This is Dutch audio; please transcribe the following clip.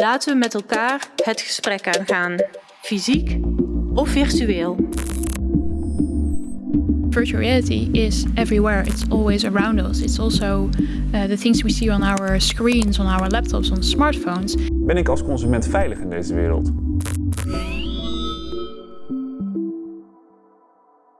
Laten we met elkaar het gesprek aangaan, fysiek of virtueel. Virtual reality is everywhere. It's always around us. It's also eh, the things we see on our screens, on our laptops, on smartphones. Ben ik als consument veilig in deze wereld?